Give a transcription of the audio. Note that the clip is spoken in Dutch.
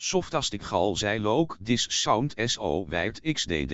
Softastic gal zij look this sound so wide xdd.